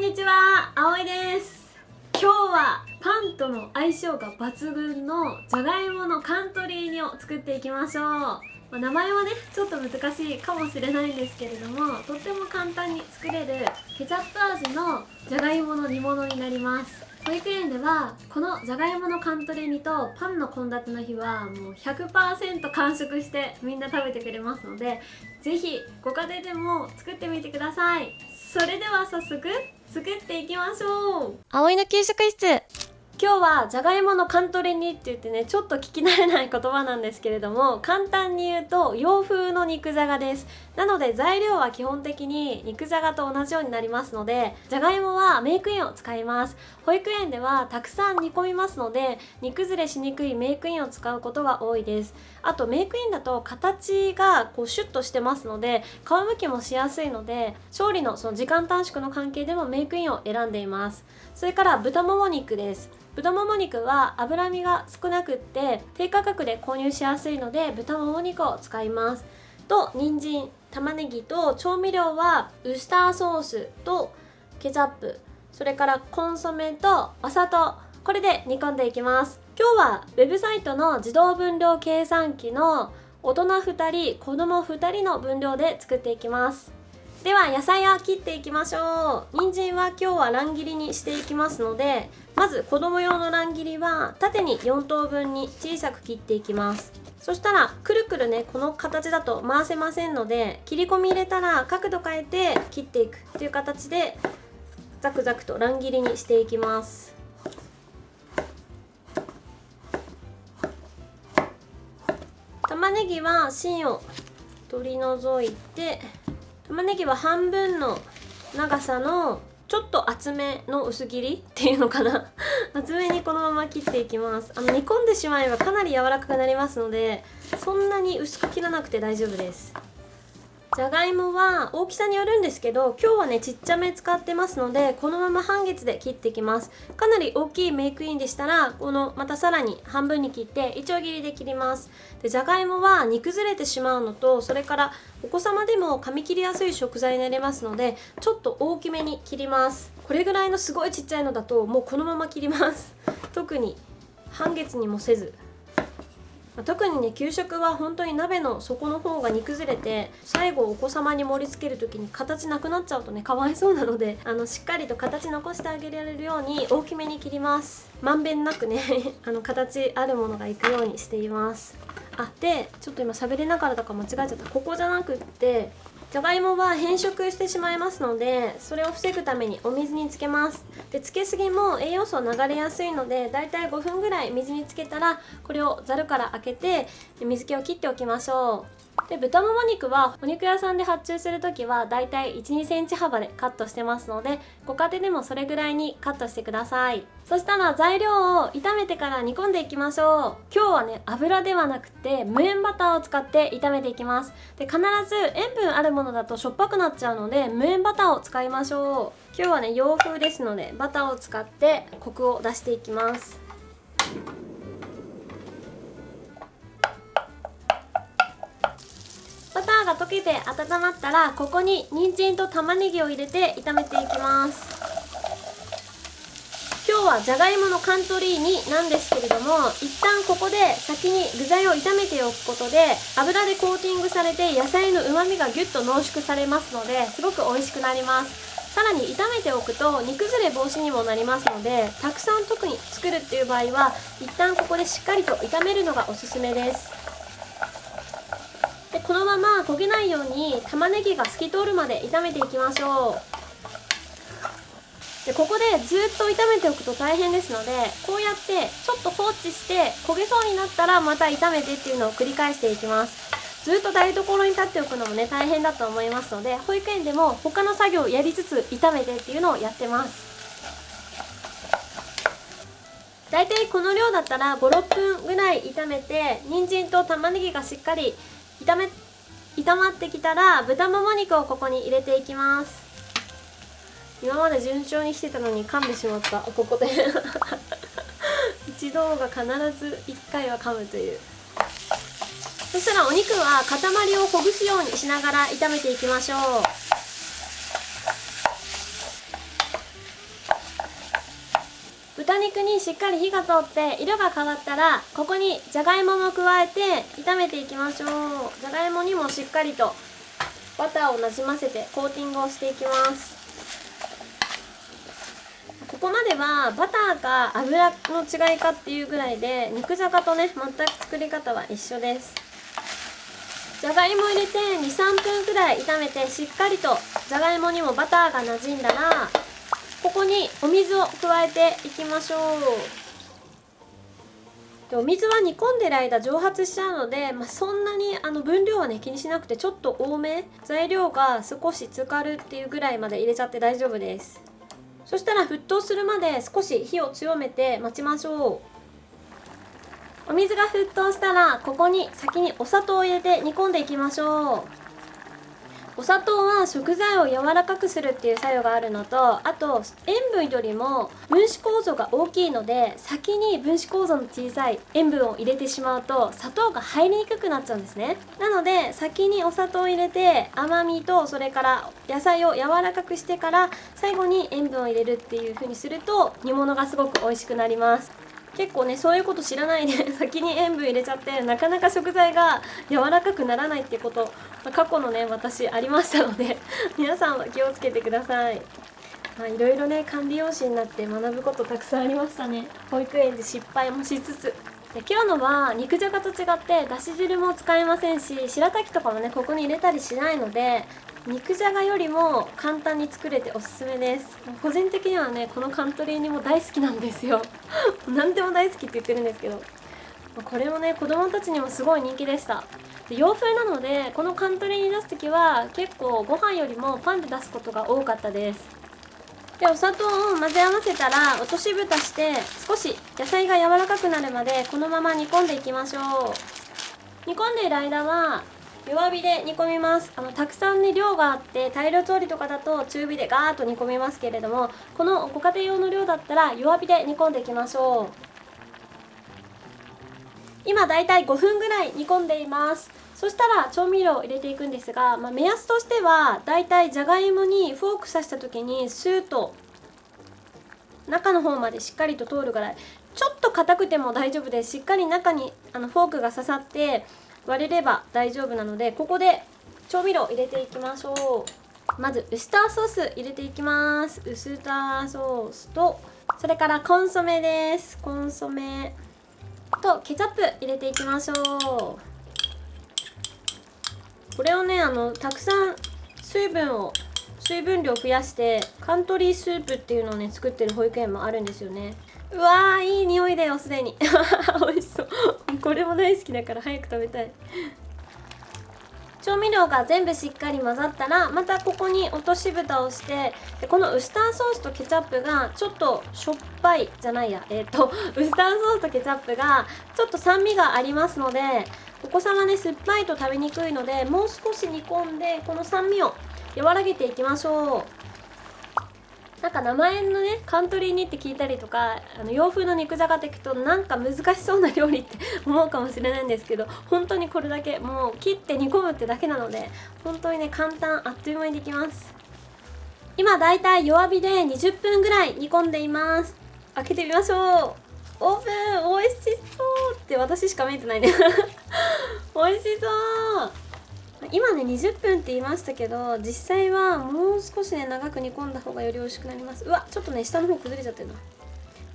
んにちは、あおいです。今日はパンとの相性が抜群のじゃがいものカントリー煮を作っていきましょう、まあ、名前はねちょっと難しいかもしれないんですけれどもとっても簡単に作れるケチャップ味のじゃがいもの煮物になります。保育園ではこのじゃがいものカントリー煮とパンの献立の日はもう100%完食してみんな食べてくれますので是非ご家庭でも作ってみてください。それでは早速作っていきましょう。葵の給食室。今日はじゃがいものカントリー煮って言ってねちょっと聞き慣れない言葉なんですけれども簡単に言うと洋風の肉じゃがですなので材料は基本的に肉じゃがと同じようになりますのでじゃがいもはメークインを使います。保育園ではたくさん煮込みますので煮崩れしにくいメークインを使うことが多いです。あとメークインだと形がこうシュッとしてますので皮むきもしやすいので調理のその時間短縮の関係でもメークインを選んでいます。それから豚もも肉です。豚もも肉は脂身が少なくって低価格で購入しやすいので豚もも肉を使います。と人参玉ねぎと調味料はウスターソースとケチャップそれからコンソメとお砂糖これで煮込んでいきます。今日はウェブサイトの自動分量計算機の大人2人子供2人の分量で作っていきます。では野菜を切っていきましょう。人参は今日は乱切りにしていきますのでまず子供用の乱切りは縦に4等分に小さく切っていきます。そしたらくるくるねこの形だと回せませんので切り込み入れたら角度変えて切っていくという形でザクザクと乱切りにしていきます。玉ねぎは芯を取り除いて玉ねぎは半分の長さのちょっと厚めの薄切りっていうのかな？厚めにこのまま切っていきます。あの煮込んでしまえばかなり柔らかくなりますのでそんなに薄く切らなくて大丈夫です。じゃがいもは大きさによるんですけど今日はねちっちゃめ使ってますのでこのまま半月で切っていきます。かなり大きいメイクインでしたらこのまたさらに半分に切っていちょう切りで切ります。でじゃがいもは煮崩れてしまうのとそれからお子様でも噛み切りやすい食材になりますのでちょっと大きめに切ります。これぐらいのすごいちっちゃいのだともうこのまま切ります。特に半月にもせず。特にね給食は本当に鍋の底の方が煮崩れて最後お子様に盛り付ける時に形なくなっちゃうとねかわいそうなのであのしっかりと形残してあげられるように大きめに切ります。まんべんなくね あの形あるものがいくようにしています。あでちょっと今喋りながらとか間違えちゃった。ここじゃなくってじゃがいもは変色してしまいますのでそれを防ぐためにお水につけます。でつけすぎも栄養素流れやすいのでだいたい5分ぐらい水につけたらこれをざるから開けて水気を切っておきましょう。で豚もも肉はお肉屋さんで発注する時はだいたい1 2センチ幅でカットしてますのでご家庭でもそれぐらいにカットしてください。そしたら材料を炒めてから煮込んでいきましょう。今日はね油ではなくて無塩バターを使って炒めていきます。で必ず塩分あるものだとしょっぱくなっちゃうので無塩バターを使いましょう。今日はね洋風ですのでバターを使ってコクを出していきます。けて温まったらここに人参と玉ねぎを入れて炒めていきます。今日はじゃがいものカントリー煮なんですけれども一旦ここで先に具材を炒めておくことで油でコーティングされて野菜のうまみがギュッと濃縮されますのですごく美味しくなります。さらに炒めておくと煮崩れ防止にもなりますのでたくさん特に作るっていう場合は一旦ここでしっかりと炒めるのがおすすめです。でこのまま焦げないように玉ねぎが透き通るまで炒めていきましょう。でここでずっと炒めておくと大変ですのでこうやってちょっと放置して焦げそうになったらまた炒めてっていうのを繰り返していきます。ずっと台所に立っておくのもね大変だと思いますので保育園でも他の作業をやりつつ炒めてっていうのをやってます。大体この量だったら56分ぐらい炒めて人参と玉ねぎがしっかり炒め炒まってきたら豚もも肉をここに入れていきます。今まで順調にしてたのに噛んでしまった。ここで。一度が必ず1回は噛むという。そしたらお肉は塊をほぐすようにしながら炒めていきましょう。豚肉にしっかり火が通って色が変わったらここにじゃがいもも加えて炒めていきましょう。じゃがいもにもしっかりとバターをなじませてコーティングをしていきます。ここまではバターか油の違いかっていうぐらいで肉じゃがとね全く作り方は一緒です。じゃがいも入れて23分くらい炒めてしっかりとじゃがいもにもバターがなじんだらここにお水を加えていきましょう。でお水は煮込んでる間蒸発しちゃうので、まあ、そんなにあの分量はね気にしなくてちょっと多め。材料が少し浸かるっていうぐらいまで入れちゃって大丈夫です。そしたら沸騰するまで少し火を強めて待ちましょう。お水が沸騰したらここに先にお砂糖を入れて煮込んでいきましょう。お砂糖は食材を柔らかくするっていう作用があるのとあと塩分よりも分子構造が大きいので先に分子構造の小さい塩分を入れてしまうと砂糖が入りにくくなっちゃうんですね。なので先にお砂糖を入れて甘みとそれから野菜を柔らかくしてから最後に塩分を入れるっていう風にすると煮物がすごく美味しくなります。結構ねそういうこと知らないで先に塩分入れちゃってなかなか食材が柔らかくならないってこと過去のね私ありましたので 皆さんは気をつけてください。まあ、いろいろね管理用紙になって学ぶことたくさんありましたね。保育園で失敗もしつつ。で今日のは肉じゃがと違ってだし汁も使えませんし白滝とかもねここに入れたりしないので肉じゃがよりも簡単に作れておすすめです。個人的にはねこのカントリーにも大好きなんですよ。何でも大好きって言ってるんですけど。これもね子供たちにもすごい人気でした。で洋風なのでこのカントリーに出す時は結構ご飯よりもパンで出すことが多かったです。でお砂糖を混ぜ合わせたら落とし蓋して少し野菜が柔らかくなるまでこのまま煮込んでいきましょう。煮込んでいる間は弱火で煮込みます。あのたくさんね量があって大量調理とかだと中火でガーッと煮込みますけれどもこのご家庭用の量だったら弱火で煮込んでいきましょう。今だいたい5分ぐらい煮込んでいます。そしたら調味料を入れていくんですが、まあ、目安としてはだいたいじゃがいもにフォーク刺した時にスーッと中の方までしっかりと通るぐらいちょっと硬くても大丈夫でしっかり中にあのフォークが刺さって割れれば大丈夫なのでここで調味料を入れていきましょう。まずウスターソース入れていきます。ウスターソースとそれからコンソメです。コンソメとケチャップ入れていきましょう。これをねあのたくさん水分を水分量増やしてカントリースープっていうのをね作ってる保育園もあるんですよね。うわーいい匂いだよすでに。美味しそう。これも大好きだから早く食べたい。調味料が全部しっかり混ざったらまたここに落とし蓋をしてでこのウスターソースとケチャップがちょっとしょっぱいじゃないや。えっ、ー、とウスターソースとケチャップがちょっと酸味がありますのでお子様ね酸っぱいと食べにくいのでもう少し煮込んでこの酸味を和らげていきましょう。なんか名前のねカントリーにって聞いたりとかあの洋風の肉じゃがって聞くとなんか難しそうな料理って 思うかもしれないんですけど本当にこれだけもう切って煮込むってだけなので本当にね簡単あっという間にできます。今だいたい弱火で20分ぐらい煮込んでいます。開けてみましょう。オープン。美味しそう。って私しか見えてないね。美味しそう。今ね20分って言いましたけど実際はもう少しね長く煮込んだ方がより美味しくなります。うわちょっとね下の方崩れちゃってるな。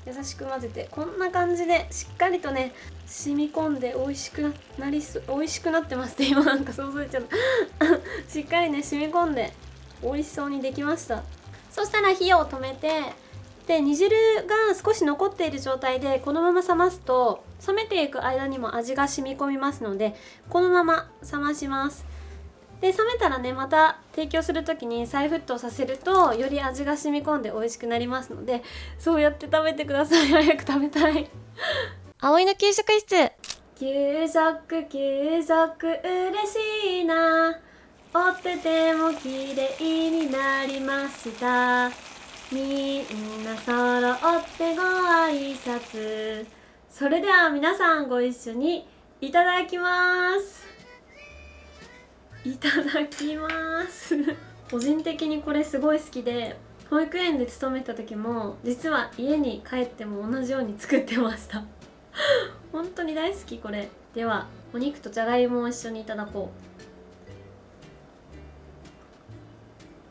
優しく混ぜてこんな感じでしっかりとね染み込んで美味しくなりす美味しくなってますって今なんか想像しちゃった。しっかりね染み込んで美味しそうにできました。そしたら火を止めてで煮汁が少し残っている状態でこのまま冷ますと冷めていく間にも味が染み込みますのでこのまま冷まします。で冷めたらねまた提供する時に再沸騰させるとより味が染み込んで美味しくなりますのでそうやって食べてください。早く食べたい。葵の給食室。給食給食嬉しいな。おってても綺麗になりましたみんな揃ってご挨拶。それでは皆さんご一緒にいただきます。いただきます。個人的にこれすごい好きで保育園で勤めた時も実は家に帰っても同じように作ってました。本当に大好きこれ。ではお肉とじゃがいもを一緒にいただこ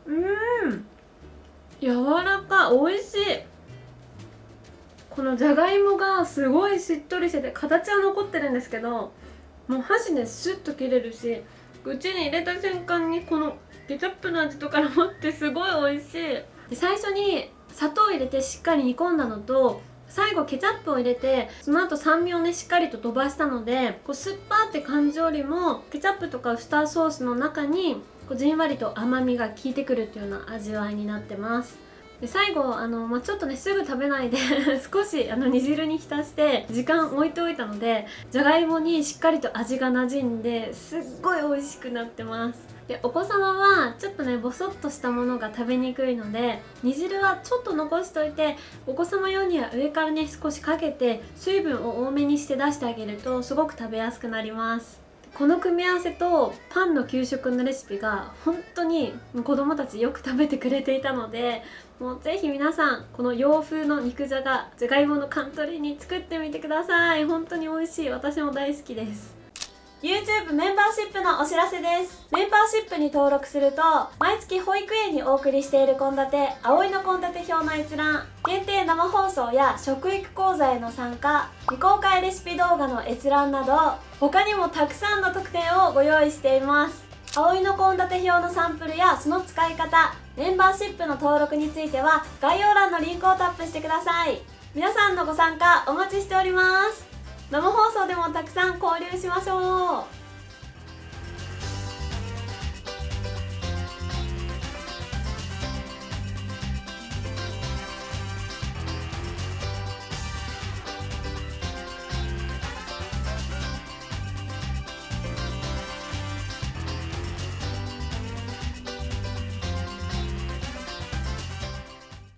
う。うん。柔らか美味しい。このじゃがいもがすごいしっとりしてて形は残ってるんですけどもう箸でスッと切れるし口に入れた瞬間にこのケチャップの味とからもってすごい美味しい。最初に砂糖を入れてしっかり煮込んだのと最後ケチャップを入れてその後酸味をねしっかりと飛ばしたのでこう酸っぱって感じよりもケチャップとかウスターソースの中にこうじんわりと甘みが効いてくるっていうような味わいになってます。で最後あの、まあ、ちょっとねすぐ食べないで 少しあの煮汁に浸して時間置いておいたのでじゃがいもにしっかりと味が馴染んですっごい美味しくなってます。でお子様はちょっとねボソッとしたものが食べにくいので煮汁はちょっと残しといてお子様用には上からね少しかけて水分を多めにして出してあげるとすごく食べやすくなります。この組み合わせとパンの給食のレシピが本当に子供たちよく食べてくれていたので もうぜひ皆さんこの洋風の肉じゃがじゃがいものカントリーに作ってみてください。本当に美味しい。私も大好きです。YouTube メンバーシップのお知らせです。メンバーシップに登録すると毎月保育園にお送りしている献立葵の献立表の閲覧限定生放送や食育講座への参加未公開レシピ動画の閲覧など他にもたくさんの特典をご用意しています。葵の献立表のサンプルやその使い方メンバーシップの登録については概要欄のリンクをタップしてください。皆さんのご参加お待ちしております。生放送でもたくさん交流しましょう。